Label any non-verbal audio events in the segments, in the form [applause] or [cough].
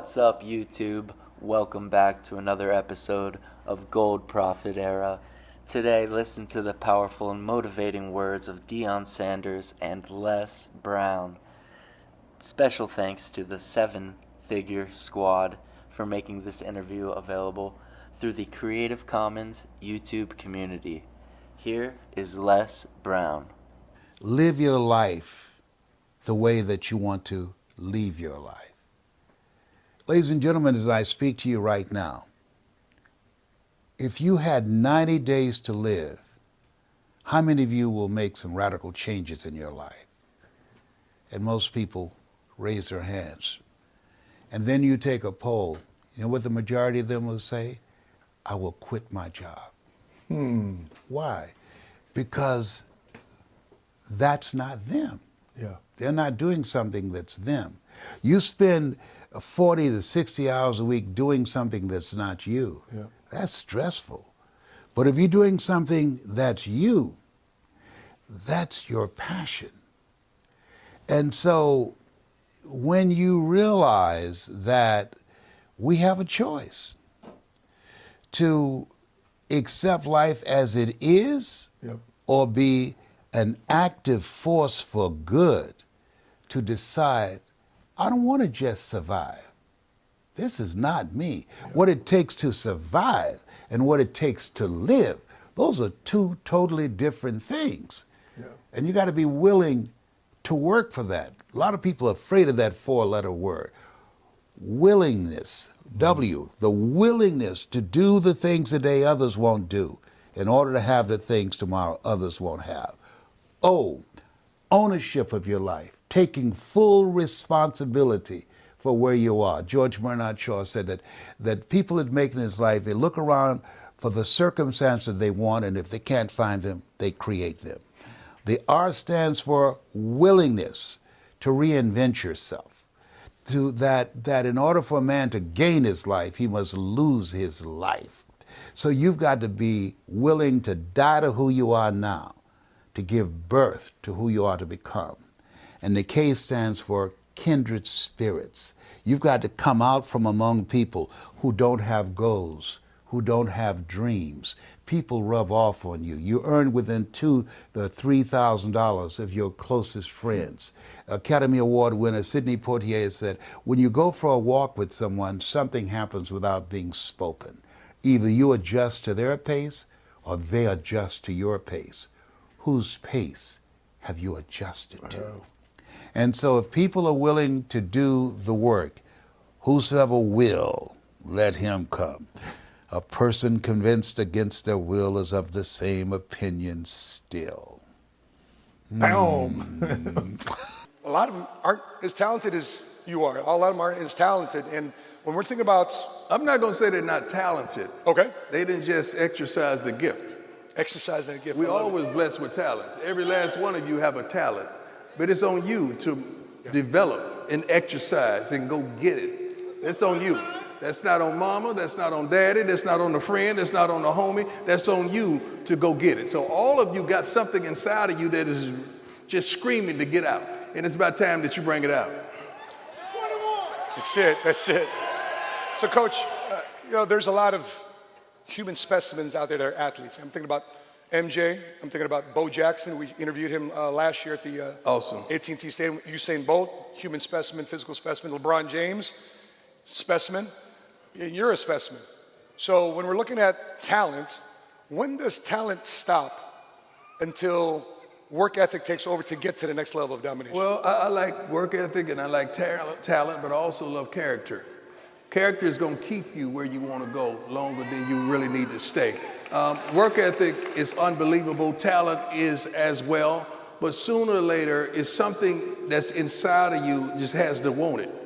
What's up, YouTube? Welcome back to another episode of Gold Profit Era. Today, listen to the powerful and motivating words of Deion Sanders and Les Brown. Special thanks to the Seven Figure Squad for making this interview available through the Creative Commons YouTube community. Here is Les Brown. Live your life the way that you want to leave your life. Ladies and gentlemen, as I speak to you right now, if you had 90 days to live, how many of you will make some radical changes in your life? And most people raise their hands. And then you take a poll. You know what the majority of them will say? I will quit my job. Hmm. Why? Because that's not them. Yeah. They're not doing something that's them. You spend 40 to 60 hours a week doing something that's not you. Yeah. That's stressful. But if you're doing something that's you, that's your passion. And so when you realize that we have a choice to accept life as it is Yep. or be an active force for good to decide, I don't want to just survive. This is not me. What it takes to survive and what it takes to live, those are two totally different things. Yeah. And you got to be willing to work for that. A lot of people are afraid of that four letter word. Willingness, mm-hmm. W, the willingness to do the things today others won't do in order to have the things tomorrow others won't have. O, ownership of your life, taking full responsibility for where you are. George Bernard Shaw said that, that people that make it life, they look around for the circumstances they want, and if they can't find them, they create them. The R stands for willingness to reinvent yourself. To that, that in order for a man to gain his life, he must lose his life. So you've got to be willing to die to who you are now, to give birth to who you are to become. And the K stands for kindred spirits. You've got to come out from among people who don't have goals, who don't have dreams. People rub off on you. You earn within two the three thousand dollars of your closest friends. Academy Award winner Sidney Poitier said, "When you go for a walk with someone, something happens without being spoken. Either you adjust to their pace, or they adjust to your pace. Whose pace have you adjusted to?" And so, if people are willing to do the work, whosoever will, let him come. A person convinced against their will is of the same opinion still. Boom. Hmm. a lot of them aren't as talented as you are. A lot of them aren't as talented. And when we're thinking about, I'm not going to say they're not talented. okay, They didn't just exercise the gift. exercise that gift. We're love it. always blessed with talents. Every last one of you have a talent, but it's on you to develop and exercise and go get it. That's on you. That's not on mama, that's not on daddy, that's not on the friend, that's not on the homie. That's on you to go get it. So all of you got something inside of you that is just screaming to get out. And it's about time that you bring it out. That's it. That's it. So, Coach, uh, you know, there's a lot of human specimens out there that are athletes. I'm thinking about MJ. I'm thinking about Bo Jackson. We interviewed him uh, last year at the uh, Awesome. AT&T Stadium. Usain Bolt, human specimen, physical specimen. LeBron James, specimen. And you're a specimen. So when we're looking at talent, when does talent stop until work ethic takes over to get to the next level of domination? Well, I, I like work ethic and I like talent, talent, but I also love character. Character is going to keep you where you want to go longer than you really need to stay. Um, work ethic is unbelievable. Talent is as well. But sooner or later, it's something that's inside of you just has to want it.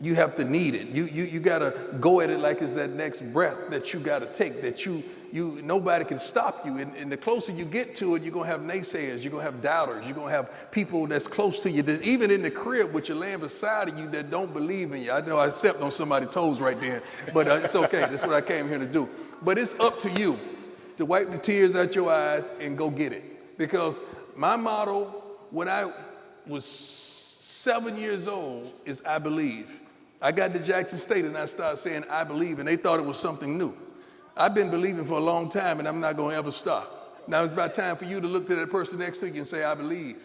You have to need it. You, you, you got to go at it like it's that next breath that you got to take, that you, you, nobody can stop you. And, and the closer you get to it, you're going to have naysayers, you're going to have doubters, you're going to have people that's close to you, that even in the crib with your laying beside of you that don't believe in you. I know I stepped on somebody's toes right there, but uh, it's okay. That's what I came here to do. But it's up to you to wipe the tears out your eyes and go get it. Because my motto when I was seven years old is I believe. I got to Jackson State and I started saying, I believe, and they thought it was something new. I've been believing for a long time and I'm not going to ever stop. Now it's about time for you to look to that person next to you and say, I believe.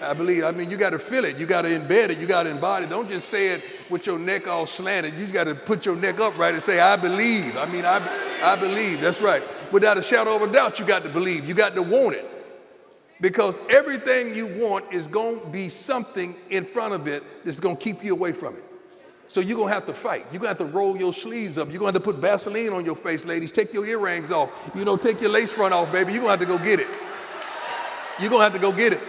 I believe. I mean, you got to feel it. You got to embed it. You got to embody it. Don't just say it with your neck all slanted. You got to put your neck upright and say, I believe. I mean, I, I believe. That's right. Without a shadow of a doubt, you got to believe. You got to want it. Because everything you want is going to be something in front of it that's going to keep you away from it. So you're going to have to fight. You're going to have to roll your sleeves up. You're going to have to put Vaseline on your face, ladies. Take your earrings off. You know, take your lace front off, baby. You're going to have to go get it. You're going to have to go get it.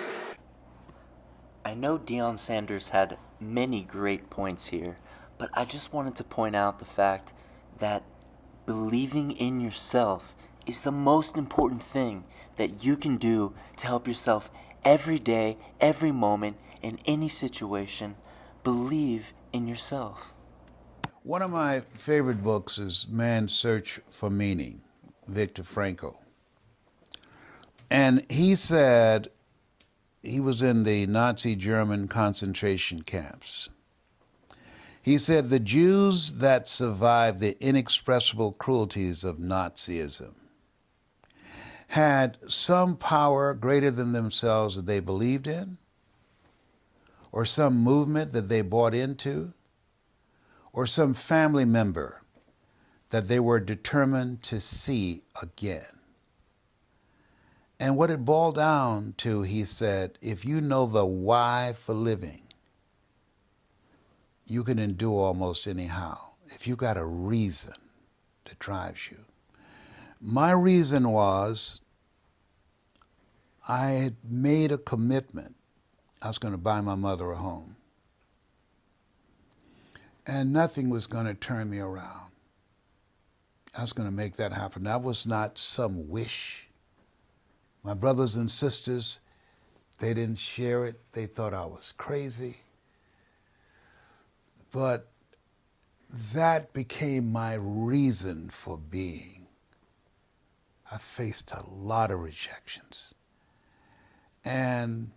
I know Deion Sanders had many great points here, but I just wanted to point out the fact that believing in yourself is the most important thing that you can do to help yourself every day, every moment, in any situation. Believe in yourself. One of my favorite books is Man's Search for Meaning, Viktor Frankl. And he said he was in the Nazi German concentration camps. He said the Jews that survived the inexpressible cruelties of Nazism had some power greater than themselves that they believed in, or some movement that they bought into, or some family member that they were determined to see again. And what it boiled down to, he said, if you know the why for living, you can endure almost anyhow. If you got a reason that drives you. My reason was I had made a commitment. I was going to buy my mother a home. And nothing was going to turn me around. I was going to make that happen. That was not some wish. My brothers and sisters, they didn't share it. They thought I was crazy. But that became my reason for being. I faced a lot of rejections. And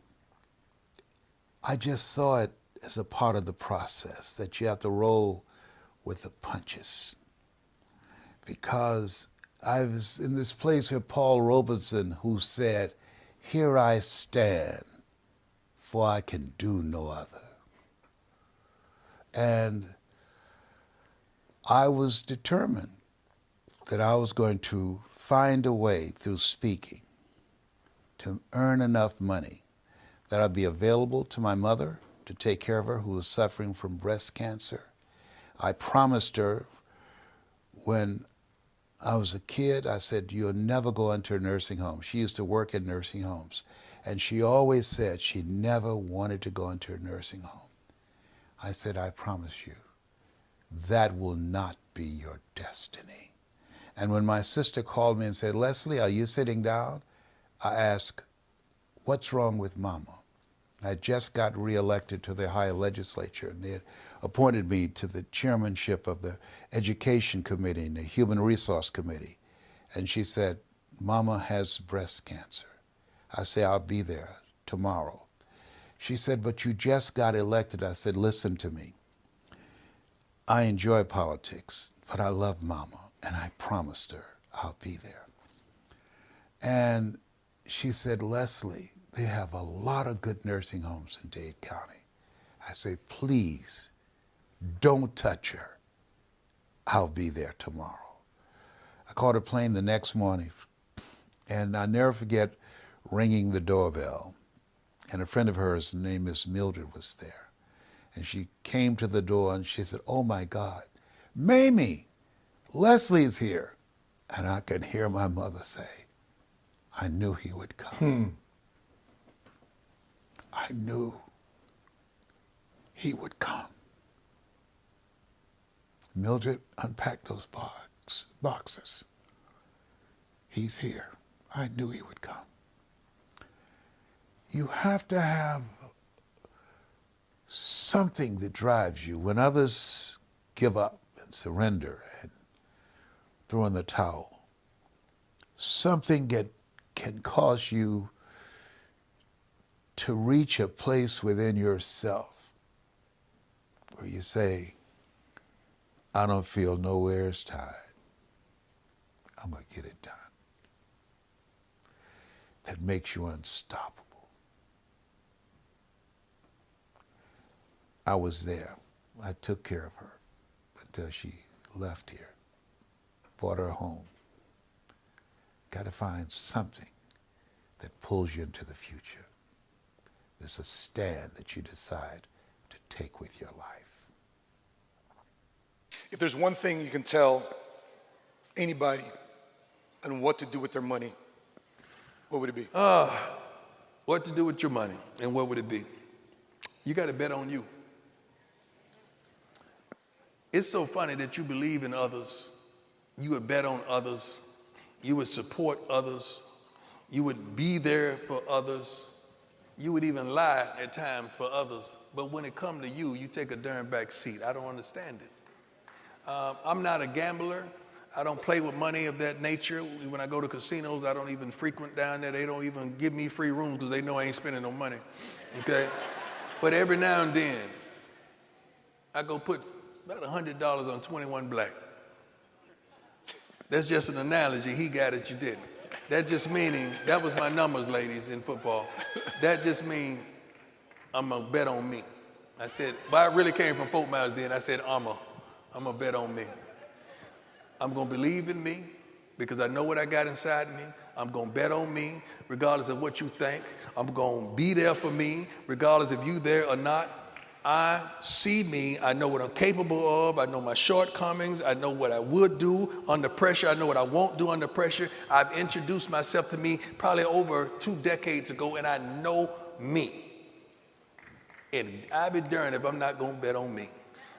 I just saw it as a part of the process that you have to roll with the punches. Because I was in this place with Paul Robeson, who said, Here I stand, for I can do no other. And I was determined that I was going to find a way through speaking to earn enough money that I'd be available to my mother to take care of her who was suffering from breast cancer. I promised her when I was a kid, I said, You'll never go into a nursing home. She used to work in nursing homes. And she always said she never wanted to go into a nursing home. I said, I promise you, that will not be your destiny. And when my sister called me and said, Leslie, are you sitting down? I asked, What's wrong with Mama? I just got reelected to the Ohio legislature, and they appointed me to the chairmanship of the Education Committee and the Human Resource Committee. And she said, Mama has breast cancer. I say, I'll be there tomorrow. She said, But you just got elected. I said, Listen to me. I enjoy politics, but I love Mama, and I promised her I'll be there. And she said, Leslie, they have a lot of good nursing homes in Dade County. I say, please don't touch her. I'll be there tomorrow. I caught a plane the next morning, and I never forget ringing the doorbell. And a friend of hers, named Miss Mildred, was there. And she came to the door and she said, Oh my God, Mamie, Leslie's here. And I could hear my mother say, I knew he would come. Hmm. I knew he would come. Mildred unpacked those box, boxes. He's here. I knew he would come. You have to have something that drives you when others give up and surrender and throw in the towel. Something that can cause you to reach a place within yourself where you say, I don't feel nowhere as tired. I'm going to get it done. That makes you unstoppable. I was there. I took care of her until she left here, brought her home. Got to find something that pulls you into the future. There's a stand that you decide to take with your life. If there's one thing you can tell anybody on what to do with their money, what would it be? Uh, what to do with your money and what would it be? You got to bet on you. It's so funny that you believe in others, you would bet on others, you would support others, you would be there for others, you would even lie at times for others. But when it comes to you, you take a darn back seat. I don't understand it. Uh, I'm not a gambler. I don't play with money of that nature. When I go to casinos, I don't even frequent down there. They don't even give me free rooms because they know I ain't spending no money. Okay? but every now and then, I go put about $100 on 21 black. That's just an analogy. He got it, you didn't. That just meaning, that was my numbers, ladies, in football. That just mean I'm to bet on me. I said, but I really came from Fort Myers then. I said, I'm a, I'm to bet on me. I'm to believe in me because I know what I got inside me. I'm to bet on me regardless of what you think. I'm to be there for me regardless if you there or not. I see me. I know what I'm capable of. I know my shortcomings. I know what I would do under pressure. I know what I won't do under pressure. I've introduced myself to me probably over two decades ago, and I know me. And I'd be darned if I'm not going to bet on me.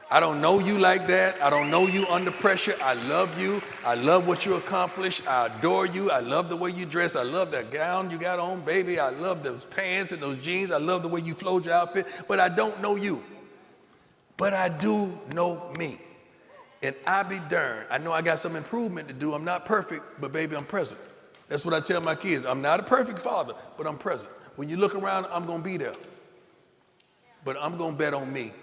I don't know you like that. I don't know you under pressure. I love you. I love what you accomplish. I adore you. I love the way you dress. I love that gown you got on, baby. I love those pants and those jeans. I love the way you flowed your outfit. But I don't know you. But I do know me. And I be darned. I know I got some improvement to do. I'm not perfect, but baby, I'm present. That's what I tell my kids. I'm not a perfect father, but I'm present. When you look around, I'm going to be there. But I'm going to bet on me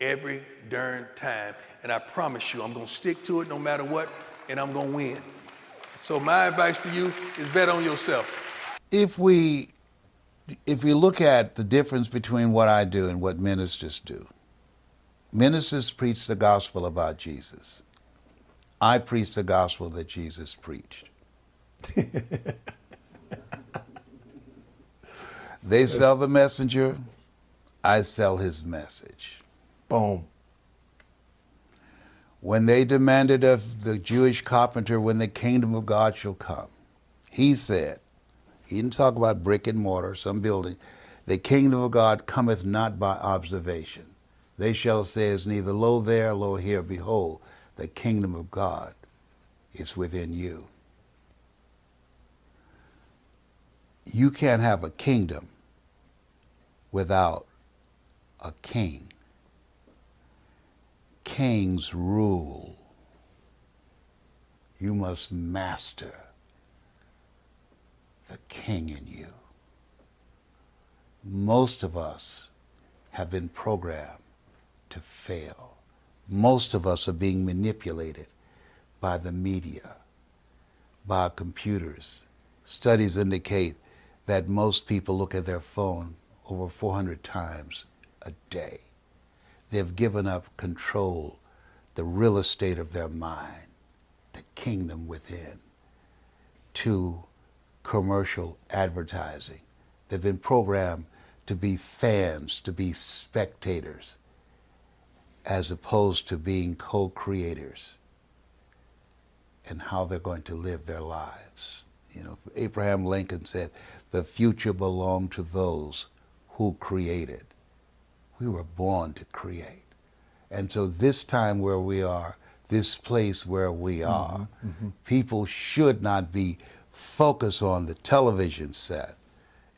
every darn time. And I promise you, I'm going to stick to it no matter what, and I'm going to win. So my advice to you is bet on yourself. If we if we look at the difference between what I do and what ministers do, ministers preach the gospel about Jesus. I preach the gospel that Jesus preached. [laughs] they sell the messenger, I sell his message. Boom. When they demanded of the Jewish carpenter when the kingdom of God shall come, he said, he didn't talk about brick and mortar, some building, the kingdom of God cometh not by observation. They shall say, is neither lo there, lo here, behold, the kingdom of God is within you. You can't have a kingdom without a king kings rule. You must master the king in you. Most of us have been programmed to fail. Most of us are being manipulated by the media, by computers. Studies indicate that most people look at their phone over 400 times a day. They've given up control, the real estate of their mind, the kingdom within, to commercial advertising. They've been programmed to be fans, to be spectators, as opposed to being co creators and how they're going to live their lives. You know, Abraham Lincoln said, the future belonged to those who created. We were born to create. And so this time where we are, this place where we mm-hmm, are, mm-hmm, mm-hmm. people should not be focused on the television set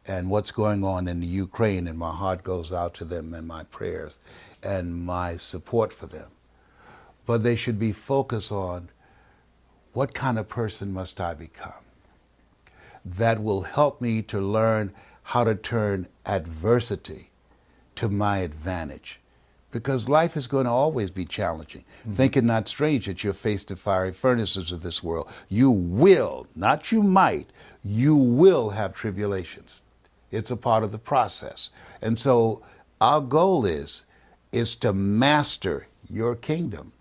and what's going on in the Ukraine, and my heart goes out to them and my prayers and my support for them. But they should be focused on what kind of person must I become that will help me to learn how to turn adversity to my advantage, because life is going to always be challenging. Mm-hmm. Think it not strange that you're faced the fiery furnaces of this world. You will, not you might, you will have tribulations. It's a part of the process. And so our goal is is to master your kingdom.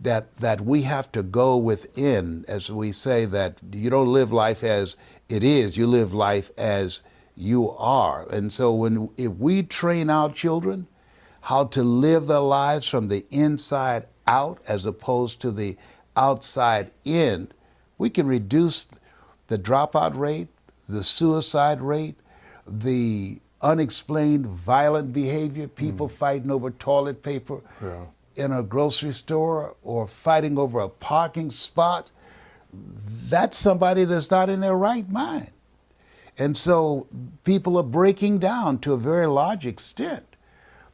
That that we have to go within, as we say, that you don't live life as it is, you live life as you are. And so when if we train our children how to live their lives from the inside out as opposed to the outside in, we can reduce the dropout rate, the suicide rate, the unexplained violent behavior, people mm. fighting over toilet paper yeah. in a grocery store or fighting over a parking spot. That's somebody that's not in their right mind. And so people are breaking down to a very large extent.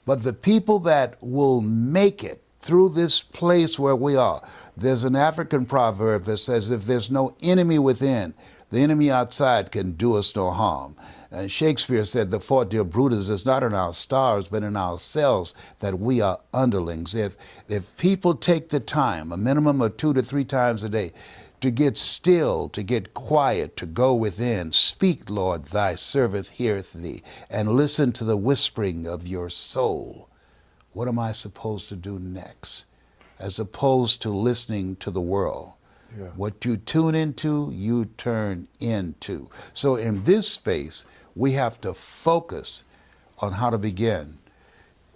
But the people that will make it through this place where we are, there's an African proverb that says, if there's no enemy within, the enemy outside can do us no harm. And Shakespeare said, The fault, dear Brutus, is not in our stars, but in ourselves that we are underlings. If, if people take the time, a minimum of two to three times a day, to get still, to get quiet, to go within. Speak, Lord, thy servant heareth thee, and listen to the whispering of your soul. What am I supposed to do next? As opposed to listening to the world. Yeah. What you tune into, you turn into. So in this space, we have to focus on how to begin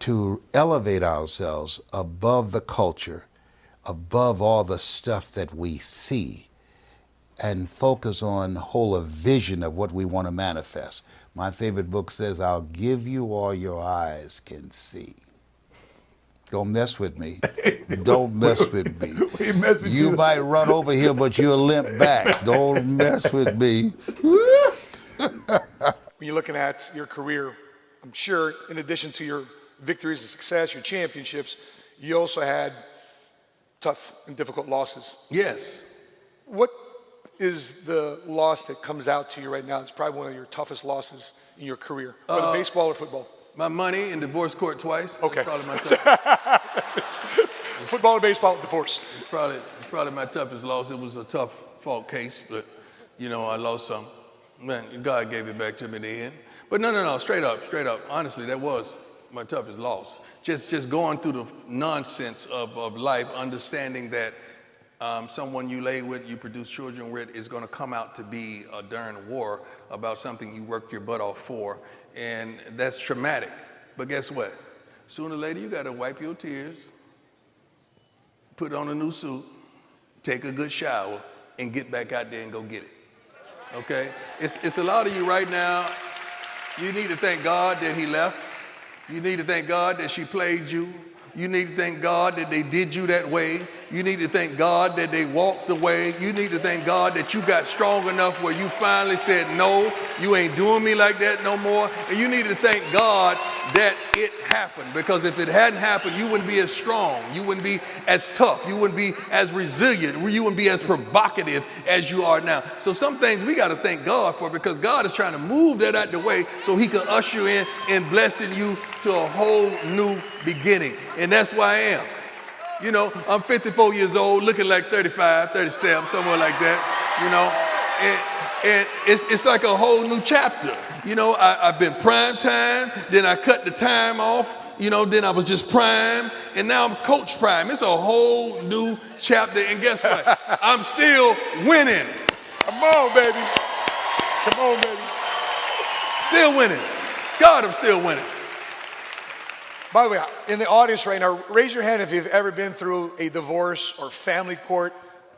to elevate ourselves above the culture above all the stuff that we see and focus on whole a vision of what we want to manifest. My favorite book says, I'll give you all your eyes can see. Don't mess with me. [laughs] Don't mess with me. [laughs] mess with you, you might run over here, but you'll limp back. [laughs] Don't mess with me. when you're looking at your career, I'm sure in addition to your victories and success, your championships, you also had tough and difficult losses. Yes. What is the loss that comes out to you right now? It's probably one of your toughest losses in your career, whether uh, baseball or football. My money in divorce court twice. Okay. Probably my [laughs] football and baseball divorce. It's probably, it's probably my toughest loss. It was a tough fault case, but you know I lost some. Man, God gave it back to me in the end. But no, no, no, straight up, straight up. Honestly, that was my toughest loss. Just, just going through the nonsense of, of life, understanding that um, someone you lay with, you produce children with, is going to come out to be a darn war about something you worked your butt off for. And that's traumatic. But guess what? Sooner or later, you got to wipe your tears, put on a new suit, take a good shower, and get back out there and go get it. Okay? It's, it's a lot of you right now. You need to thank God that He left. You need to thank God that she played you. You need to thank God that they did you that way. You need to thank God that they walked the way. You need to thank God that you got strong enough where you finally said, No, you ain't doing me like that no more. And you need to thank God that it happened because if it hadn't happened, you wouldn't be as strong. You wouldn't be as tough. You wouldn't be as resilient. You wouldn't be as provocative as you are now. So, some things we got to thank God for because God is trying to move that out the way so He can usher in and blessing you to a whole new beginning. And that's why I am. You know, I'm 54 years old, looking like 35, 37, somewhere like that, you know. And, and it's, it's like a whole new chapter. You know, I, I've been prime time, then I cut the time off, you know, then I was just prime, and now I'm coach prime. It's a whole new chapter. And guess what? [laughs] I'm still winning. Come on, baby. Come on, baby. Still winning. God, I'm still winning. By the way, in the audience right now, raise your hand if you've ever been through a divorce or family court.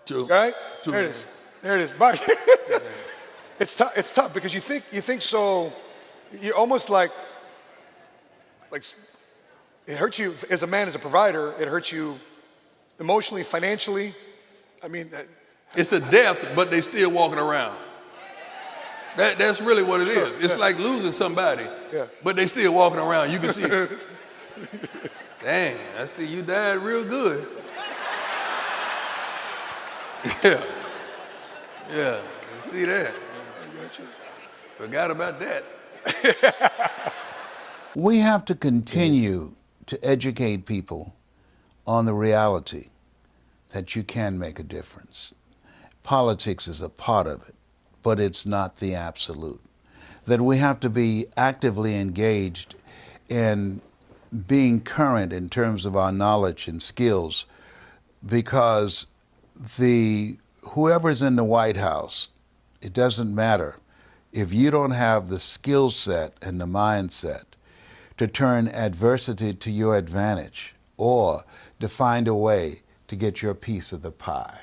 Two. Right? Two. There it is. There it is. [laughs] it's tough. It's tough because you think you think so. You almost like like it hurts you as a man, as a provider. It hurts you emotionally, financially. I mean, [laughs] it's a death, but they still walking around. That, that's really what it is. It's like losing somebody, yeah. but they still walking around. You can see. It. [laughs] [laughs] Dang, I see you died real good. [laughs] Yeah. Yeah, you see that. I got you. Forgot about that. [laughs] we have to continue to educate people on the reality that you can make a difference. Politics is a part of it, but it's not the absolute. That we have to be actively engaged in being current in terms of our knowledge and skills because the whoever's in the White House, it doesn't matter if you don't have the skill set and the mindset to turn adversity to your advantage or to find a way to get your piece of the pie.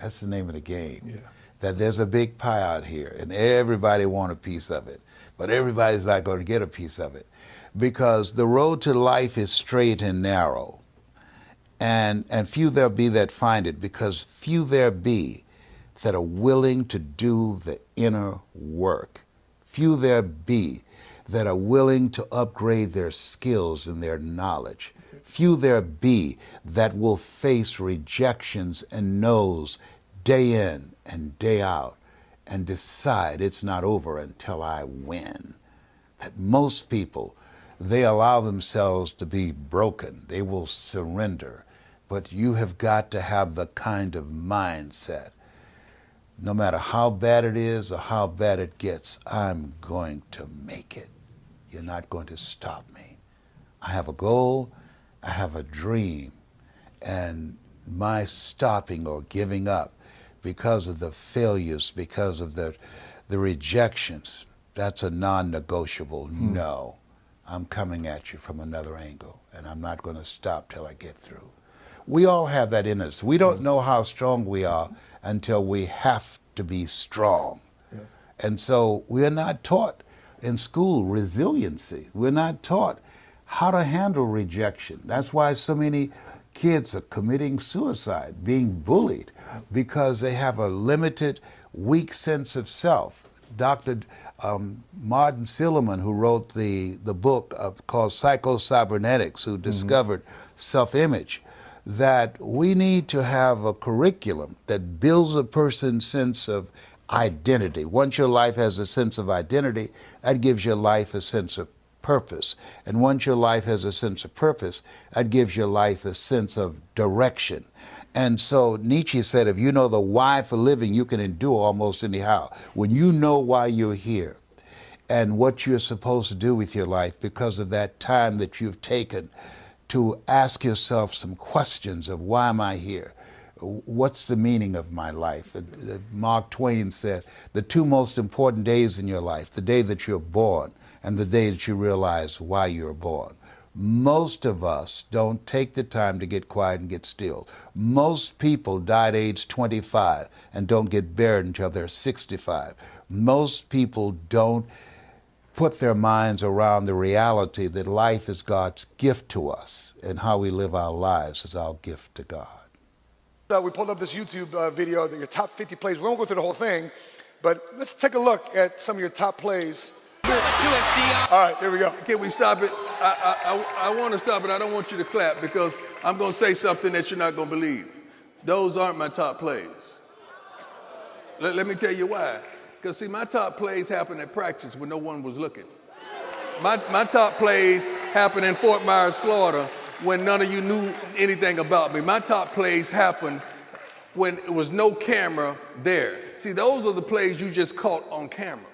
That's the name of the game. Yeah. That there's a big pie out here and everybody want a piece of it, but everybody's not going to get a piece of it because the road to life is straight and narrow. And, and few there be that find it because few there be that are willing to do the inner work. Few there be that are willing to upgrade their skills and their knowledge. Few there be that will face rejections and no's day in and day out and decide it's not over until I win. That most people, they allow themselves to be broken. They will surrender. But you have got to have the kind of mindset no matter how bad it is or how bad it gets, I'm going to make it. You're not going to stop me. I have a goal, I have a dream, and my stopping or giving up because of the failures, because of the, the rejections, that's a non negotiable hmm. no. I'm coming at you from another angle, and I'm not going to stop till I get through. We all have that in us. We don't hmm. know how strong we are until we have to be strong. Yeah. And so we're not taught in school resiliency. We're not taught how to handle rejection. That's why so many kids are committing suicide, being bullied, because they have a limited, weak sense of self. Dr. Um, Martin Seligman, who wrote the, the book of, called Psycho-Cybernetics, who mm-hmm. discovered self image, that we need to have a curriculum that builds a person's sense of identity. Once your life has a sense of identity, that gives your life a sense of purpose. And once your life has a sense of purpose, that gives your life a sense of direction. And so Nietzsche said, if you know the why for living, you can endure almost anyhow. When you know why you're here and what you're supposed to do with your life because of that time that you've taken to ask yourself some questions of why am I here? What's the meaning of my life? Uh, Mark Twain said, the two most important days in your life, the day that you're born and the day that you realize why you're born. Most of us don't take the time to get quiet and get still. Most people die at age 25 and don't get buried until they're 65. Most people don't put their minds around the reality that life is God's gift to us and how we live our lives is our gift to God. Uh, we pulled up this YouTube uh, video, your top 50 plays. We won't go through the whole thing, but let's take a look at some of your top plays. All right, here we go. Can we stop it? I, I, I, I want to stop it. I don't want you to clap because I'm going to say something that you're not going to believe. Those aren't my top plays. Let, let me tell you why. Because, see, my top plays happened at practice when no one was looking. My, my top plays happened in Fort Myers, Florida, when none of you knew anything about me. My top plays happened when it was no camera there. See, those are the plays you just caught on camera.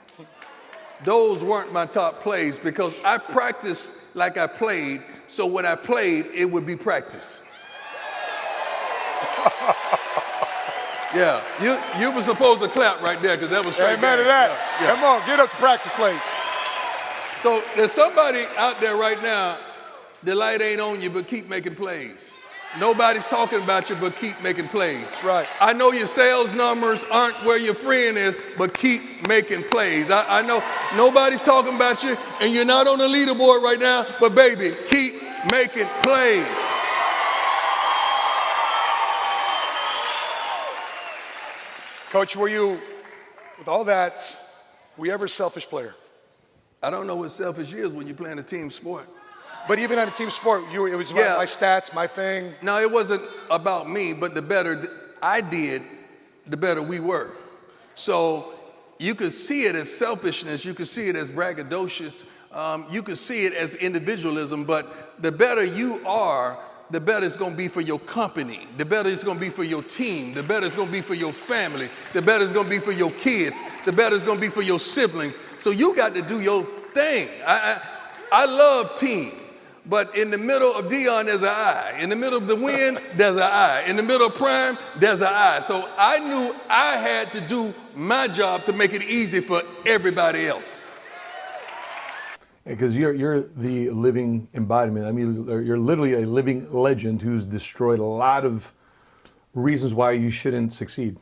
Those weren't my top plays because I practiced like I played, so when I played, it would be practice. [laughs] Yeah, you you were supposed to clap right there because that was straight. Amen to that. Yeah. Come on, get up to practice, please. So there's somebody out there right now. The light ain't on you, but keep making plays. Nobody's talking about you, but keep making plays. That's right. I know your sales numbers aren't where your friend is, but keep making plays. I, I know nobody's talking about you, and you're not on the leaderboard right now, but baby, keep making plays. Coach, were you, with all that, were you ever a selfish player? I don't know what selfish is when you're playing a team sport. But even on a team sport, you, it was yeah. my, stats, my thing. No, it wasn't about me, but the better I did, the better we were. So you could see it as selfishness, you could see it as braggadocious, Um, you could see it as individualism, but the better you are, the better it's going to be for your company. The better it's going to be for your team. The better it's going to be for your family. The better it's going to be for your kids. The better it's going to be for your siblings. So you got to do your thing. I, I, I love team. But in the middle of Deion, there's an I. In the middle of the wind, [laughs] there's an I. In the middle of prime, there's an I. So I knew I had to do my job to make it easy for everybody else. Because you're, you're the living embodiment. I mean, you're literally a living legend who's destroyed a lot of reasons why you shouldn't succeed,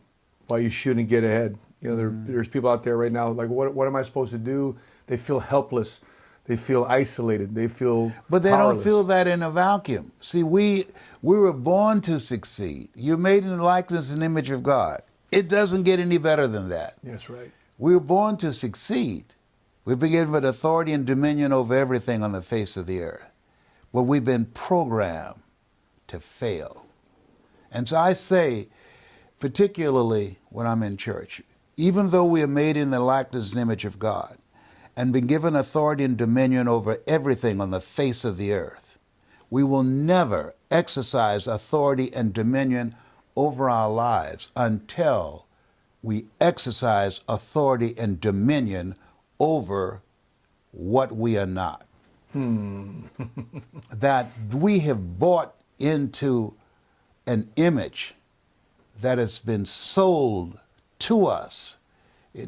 why you shouldn't get ahead. You know, there, mm. there's people out there right now like, what, what am I supposed to do? They feel helpless they feel isolated. They feel But they powerless. don't feel that in a vacuum. See, we we were born to succeed. You're made in the likeness and image of God. It doesn't get any better than that. That's right. We were born to succeed. We've been given authority and dominion over everything on the face of the earth. But we've been programmed to fail. And so I say, particularly when I'm in church, even though we are made in the likeness and image of God, and been given authority and dominion over everything on the face of the earth. We will never exercise authority and dominion over our lives until we exercise authority and dominion over what we are not. Hmm. [laughs] that we have bought into an image that has been sold to us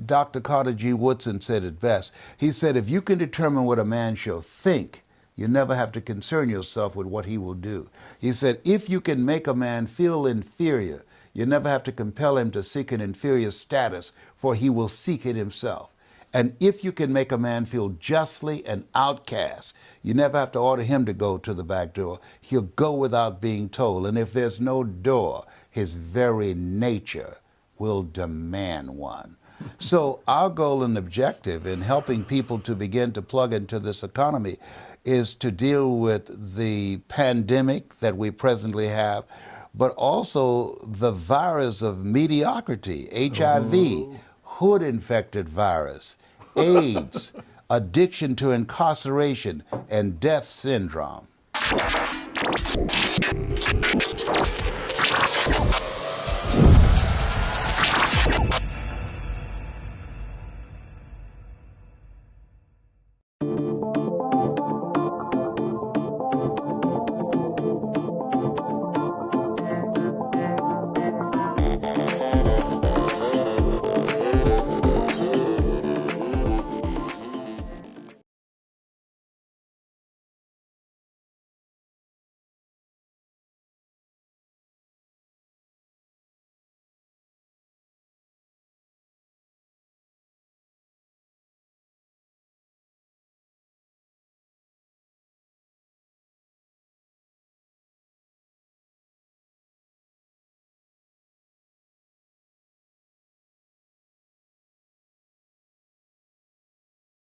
Dr. Carter G. Woodson said it best. He said, if you can determine what a man shall think, you never have to concern yourself with what he will do. He said, if you can make a man feel inferior, you never have to compel him to seek an inferior status, for he will seek it himself. And if you can make a man feel justly an outcast, you never have to order him to go to the back door. He'll go without being told. And if there's no door, his very nature will demand one. So, our goal and objective in helping people to begin to plug into this economy is to deal with the pandemic that we presently have, but also the virus of mediocrity, HIV, oh. hood infected virus, AIDS, [laughs] addiction to incarceration, and death syndrome.